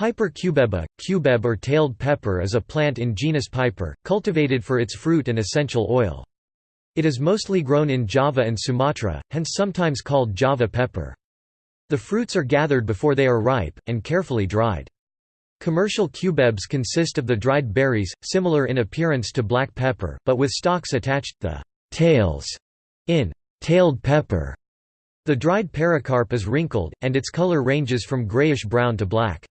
Piper cubeba, cubeb or tailed pepper is a plant in genus Piper, cultivated for its fruit and essential oil. It is mostly grown in Java and Sumatra, hence sometimes called Java pepper. The fruits are gathered before they are ripe, and carefully dried. Commercial cubebs consist of the dried berries, similar in appearance to black pepper, but with stalks attached, the tails in tailed pepper. The dried pericarp is wrinkled, and its color ranges from grayish-brown to black.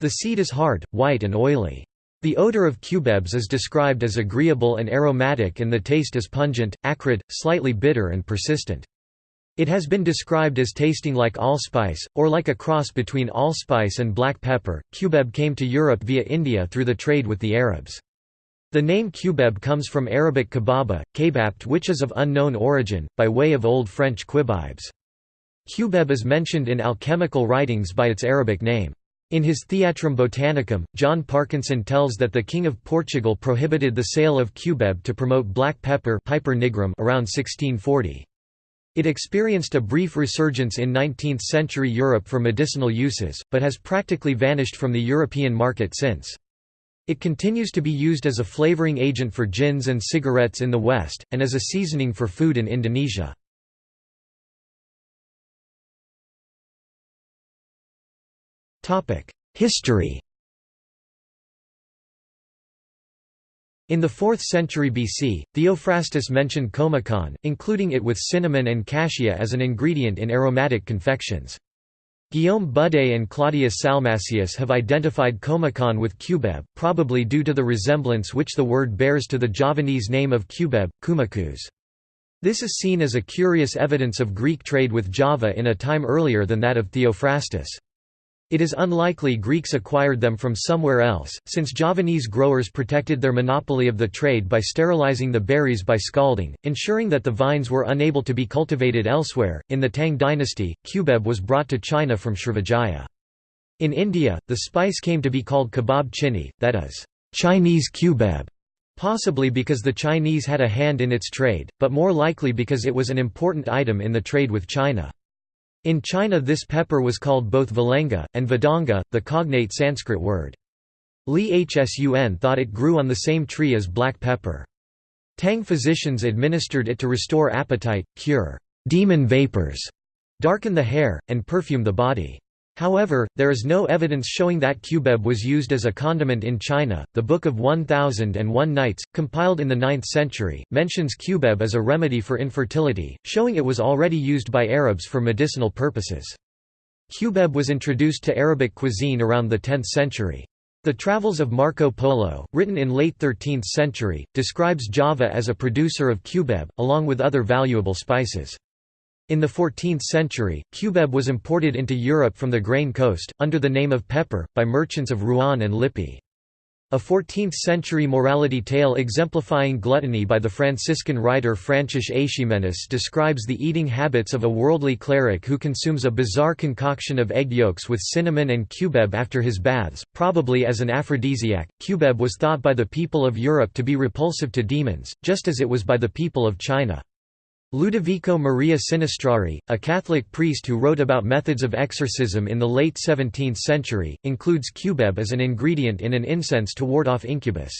The seed is hard, white and oily. The odor of cubebs is described as agreeable and aromatic and the taste is pungent, acrid, slightly bitter and persistent. It has been described as tasting like allspice, or like a cross between allspice and black pepper. Cubeb came to Europe via India through the trade with the Arabs. The name cubeb comes from Arabic kebaba, kebabt which is of unknown origin, by way of Old French quibibes. Cubeb is mentioned in alchemical writings by its Arabic name. In his Theatrum Botanicum, John Parkinson tells that the King of Portugal prohibited the sale of cubeb to promote black pepper Piper nigrum around 1640. It experienced a brief resurgence in 19th-century Europe for medicinal uses, but has practically vanished from the European market since. It continues to be used as a flavoring agent for gins and cigarettes in the West, and as a seasoning for food in Indonesia. History In the 4th century BC, Theophrastus mentioned comacon, including it with cinnamon and cassia as an ingredient in aromatic confections. Guillaume Budé and Claudius Salmasius have identified comacon with cubeb, probably due to the resemblance which the word bears to the Javanese name of cubeb, kumakus. This is seen as a curious evidence of Greek trade with Java in a time earlier than that of Theophrastus. It is unlikely Greeks acquired them from somewhere else, since Javanese growers protected their monopoly of the trade by sterilizing the berries by scalding, ensuring that the vines were unable to be cultivated elsewhere. In the Tang dynasty, cubeb was brought to China from Srivijaya. In India, the spice came to be called kebab chini, that is, Chinese cubeb, possibly because the Chinese had a hand in its trade, but more likely because it was an important item in the trade with China. In China this pepper was called both valenga, and vadanga, the cognate Sanskrit word. Li Hsun thought it grew on the same tree as black pepper. Tang physicians administered it to restore appetite, cure demon vapors, darken the hair, and perfume the body. However, there is no evidence showing that cubeb was used as a condiment in China. The Book of 1001 Nights, compiled in the 9th century, mentions cubeb as a remedy for infertility, showing it was already used by Arabs for medicinal purposes. Cubeb was introduced to Arabic cuisine around the 10th century. The Travels of Marco Polo, written in late 13th century, describes Java as a producer of cubeb, along with other valuable spices. In the 14th century, cubeb was imported into Europe from the Grain Coast, under the name of pepper, by merchants of Rouen and Lippe. A 14th-century morality tale exemplifying gluttony by the Franciscan writer Francis Eiximenis describes the eating habits of a worldly cleric who consumes a bizarre concoction of egg yolks with cinnamon and cubeb after his baths, probably as an aphrodisiac. Cubeb was thought by the people of Europe to be repulsive to demons, just as it was by the people of China. Ludovico Maria Sinistrari, a Catholic priest who wrote about methods of exorcism in the late 17th century, includes cubeb as an ingredient in an incense to ward off incubus.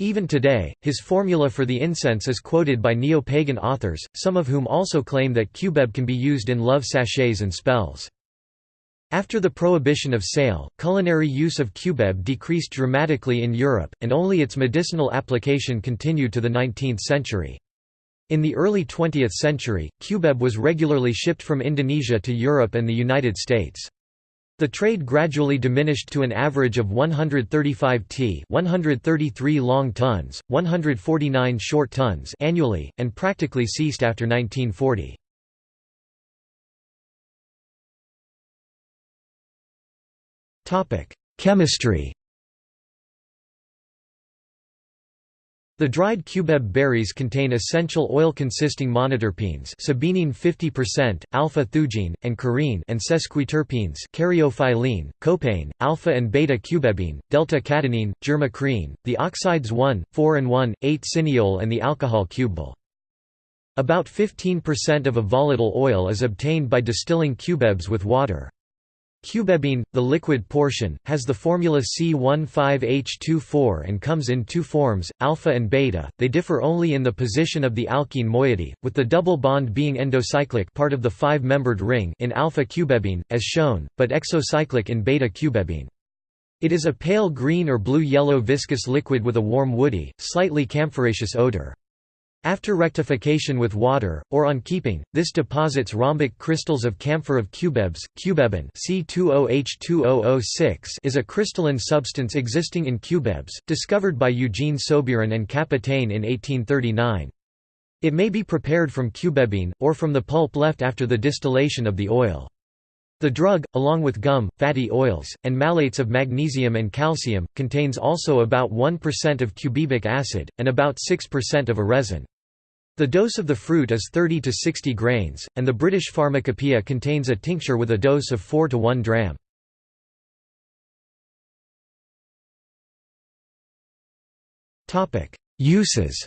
Even today, his formula for the incense is quoted by neo-pagan authors, some of whom also claim that cubeb can be used in love sachets and spells. After the prohibition of sale, culinary use of cubeb decreased dramatically in Europe, and only its medicinal application continued to the 19th century. In the early 20th century, cubeb was regularly shipped from Indonesia to Europe and the United States. The trade gradually diminished to an average of 135 t 133 long tons, 149 short tons annually, and practically ceased after 1940. Chemistry The dried cubeb berries contain essential oil-consisting monoterpenes sabinene 50%, alpha-thujene, and carene and sesquiterpenes caryophyllene, copaene, alpha and beta-cubebene, delta-cadinene, germacrene, the oxides 1, 4 and 1, 8 cineole and the alcohol cubebol. About 15% of a volatile oil is obtained by distilling cubebs with water. Cubebene, the liquid portion, has the formula C15H24 and comes in two forms, alpha and beta. They differ only in the position of the alkene moiety, with the double bond being endocyclic part of the five-membered ring in alpha cubebene, as shown, but exocyclic in beta cubebene. It is a pale green or blue-yellow viscous liquid with a warm woody, slightly camphoraceous odor. After rectification with water, or on keeping, this deposits rhombic crystals of camphor of cubebs. Cubebin C20H2006 is a crystalline substance existing in cubebs, discovered by Eugene Soubeiran and Capitaine in 1839. It may be prepared from cubebene, or from the pulp left after the distillation of the oil. The drug, along with gum, fatty oils, and malates of magnesium and calcium, contains also about 1% of cubebic acid, and about 6% of a resin. The dose of the fruit is 30 to 60 grains, and the British Pharmacopoeia contains a tincture with a dose of 4 to 1 dram. Uses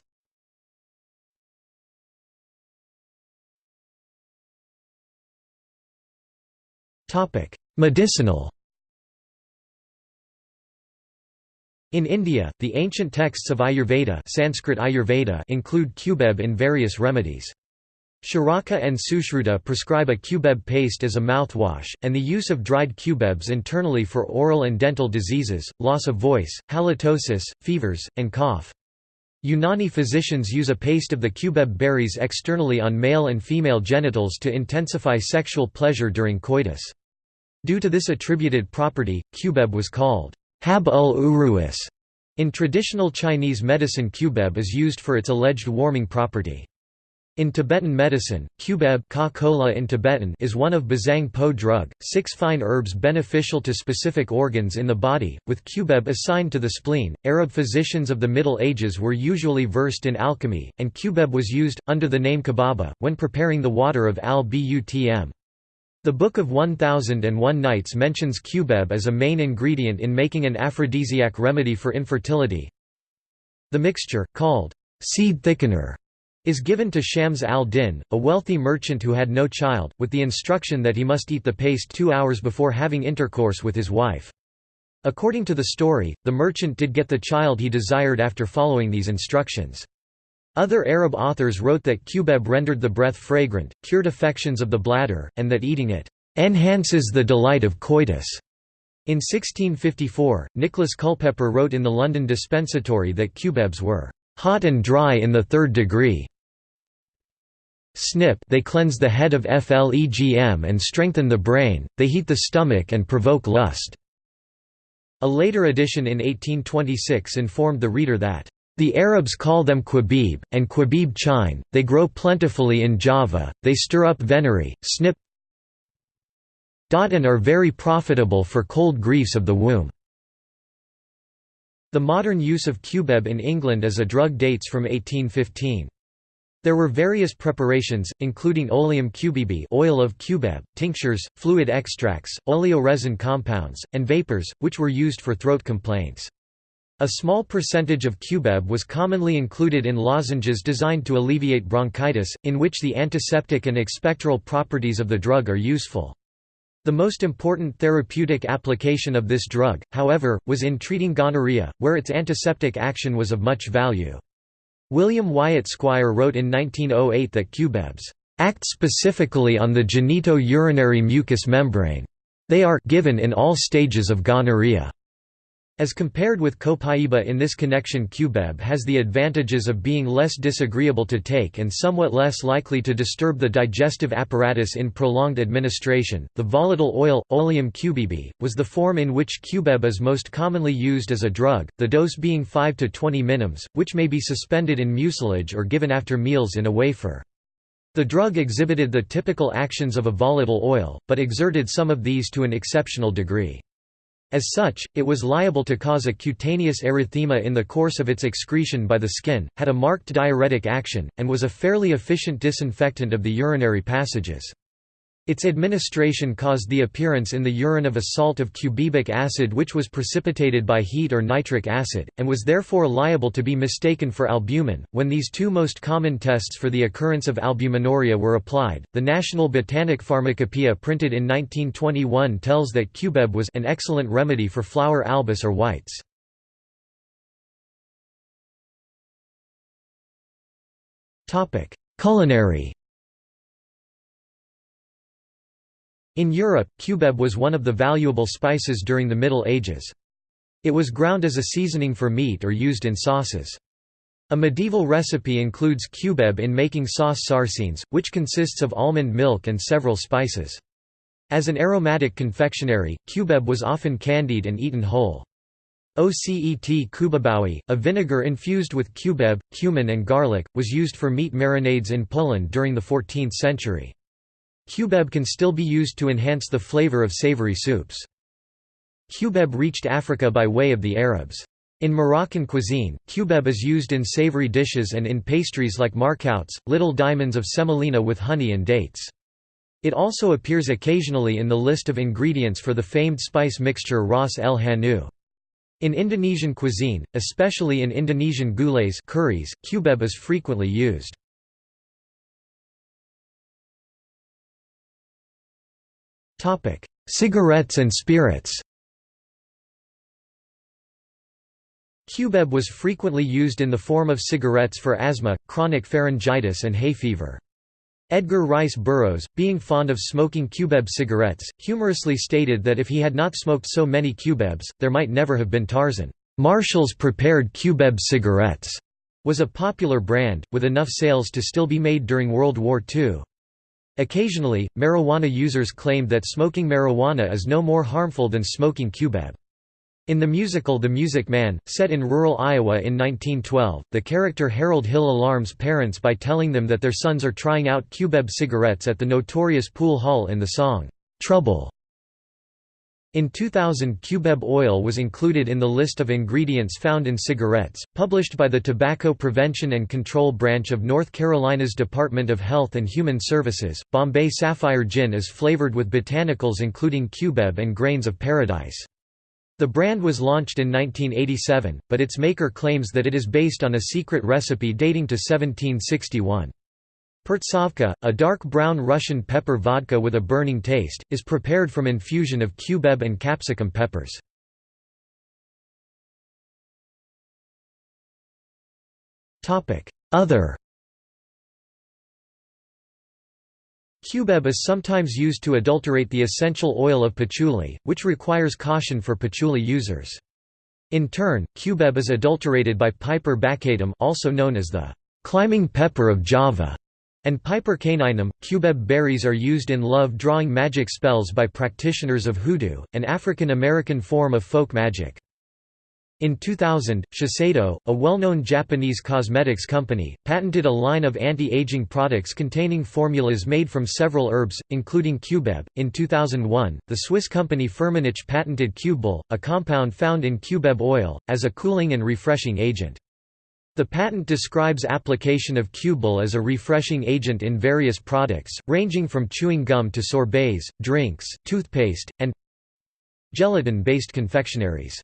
Medicinal In India, the ancient texts of Ayurveda, Sanskrit Ayurveda include cubeb in various remedies. Charaka and Sushruta prescribe a cubeb paste as a mouthwash, and the use of dried cubebs internally for oral and dental diseases, loss of voice, halitosis, fevers, and cough. Unani physicians use a paste of the cubeb berries externally on male and female genitals to intensify sexual pleasure during coitus. Due to this attributed property, cubeb was called Hab ul uruis. In traditional Chinese medicine cubeb is used for its alleged warming property. In Tibetan medicine, cubeb in Tibetan is one of Bazang Po drug, six fine herbs beneficial to specific organs in the body, with cubeb assigned to the spleen. Arab physicians of the Middle Ages were usually versed in alchemy, and cubeb was used, under the name kababa, when preparing the water of al-Butm. The Book of 1001 Nights mentions cubeb as a main ingredient in making an aphrodisiac remedy for infertility. The mixture, called seed thickener, is given to Shams al-Din, a wealthy merchant who had no child, with the instruction that he must eat the paste two hours before having intercourse with his wife. According to the story, the merchant did get the child he desired after following these instructions. Other Arab authors wrote that cubeb rendered the breath fragrant, cured affections of the bladder, and that eating it enhances the delight of coitus. In 1654, Nicholas Culpeper wrote in the London Dispensatory that cubebs were hot and dry in the third degree. Snip they cleanse the head of flegm and strengthen the brain, they heat the stomach and provoke lust." A later edition in 1826 informed the reader that the Arabs call them quabib, and quabib chine, they grow plentifully in Java, they stir up venery, snip and are very profitable for cold griefs of the womb. The modern use of cubeb in England as a drug dates from 1815. There were various preparations, including oleum cubibi oil of cubeb, tinctures, fluid extracts, oleoresin compounds, and vapors, which were used for throat complaints. A small percentage of cubeb was commonly included in lozenges designed to alleviate bronchitis, in which the antiseptic and expectoral properties of the drug are useful. The most important therapeutic application of this drug, however, was in treating gonorrhea, where its antiseptic action was of much value. William Wyatt Squire wrote in 1908 that cubebs act specifically on the genito-urinary mucous membrane. They are given in all stages of gonorrhea. As compared with copaiba in this connection cubeb has the advantages of being less disagreeable to take and somewhat less likely to disturb the digestive apparatus in prolonged administration. The volatile oil, oleum cubibi, was the form in which cubeb is most commonly used as a drug, the dose being 5 to 20 minims, which may be suspended in mucilage or given after meals in a wafer. The drug exhibited the typical actions of a volatile oil, but exerted some of these to an exceptional degree. As such, it was liable to cause a cutaneous erythema in the course of its excretion by the skin, had a marked diuretic action, and was a fairly efficient disinfectant of the urinary passages. Its administration caused the appearance in the urine of a salt of cubebic acid which was precipitated by heat or nitric acid, and was therefore liable to be mistaken for albumin. When these two most common tests for the occurrence of albuminuria were applied, the National Botanic Pharmacopoeia printed in 1921 tells that cubeb was an excellent remedy for fluor albus or whites. Culinary In Europe, cubeb was one of the valuable spices during the Middle Ages. It was ground as a seasoning for meat or used in sauces. A medieval recipe includes cubeb in making sauce sarsenes, which consists of almond milk and several spices. As an aromatic confectionery, cubeb was often candied and eaten whole. Ocet kubebawi, a vinegar infused with cubeb, cumin and garlic, was used for meat marinades in Poland during the 14th century. Cubeb can still be used to enhance the flavor of savory soups. Cubeb reached Africa by way of the Arabs. In Moroccan cuisine, cubeb is used in savory dishes and in pastries like markouts, little diamonds of semolina with honey and dates. It also appears occasionally in the list of ingredients for the famed spice mixture ras el hanout. In Indonesian cuisine, especially in Indonesian gulays curries, cubeb is frequently used. Topic: Cigarettes and spirits. Cubeb was frequently used in the form of cigarettes for asthma, chronic pharyngitis and hay fever. Edgar Rice Burroughs, being fond of smoking cubeb cigarettes, humorously stated that if he had not smoked so many cubebs, there might never have been Tarzan. Marshall's prepared cubeb cigarettes was a popular brand, with enough sales to still be made during World War II. Occasionally, marijuana users claimed that smoking marijuana is no more harmful than smoking cubeb. In the musical The Music Man, set in rural Iowa in 1912, the character Harold Hill alarms parents by telling them that their sons are trying out cubeb cigarettes at the notorious pool hall in the song, "'Trouble' In 2000 cubeb oil was included in the list of ingredients found in cigarettes, published by the Tobacco Prevention and Control Branch of North Carolina's Department of Health and Human Services. Bombay Sapphire Gin is flavored with botanicals including cubeb and grains of paradise. The brand was launched in 1987, but its maker claims that it is based on a secret recipe dating to 1761. Pertsovka, a dark brown Russian pepper vodka with a burning taste, is prepared from infusion of cubeb and capsicum peppers. Other Cubeb is sometimes used to adulterate the essential oil of patchouli, which requires caution for patchouli users. In turn, cubeb is adulterated by Piper baccatum also known as the climbing pepper of Java and Piper caninum. Cubeb berries are used in love-drawing magic spells by practitioners of hoodoo, an African American form of folk magic. In 2000, Shiseido, a well-known Japanese cosmetics company, patented a line of anti-aging products containing formulas made from several herbs, including cubeb. In 2001, the Swiss company Firmenich patented Cubebol, a compound found in cubeb oil, as a cooling and refreshing agent. The patent describes application of Cubebol as a refreshing agent in various products, ranging from chewing gum to sorbets, drinks, toothpaste, and gelatin-based confectionaries.